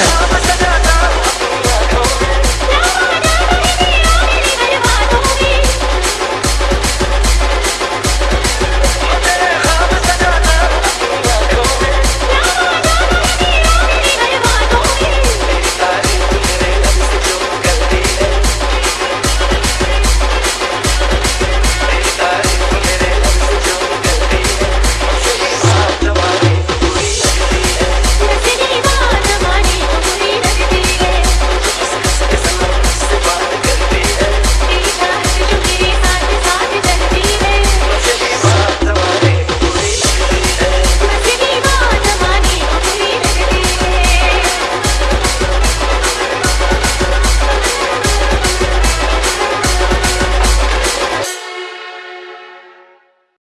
Yes.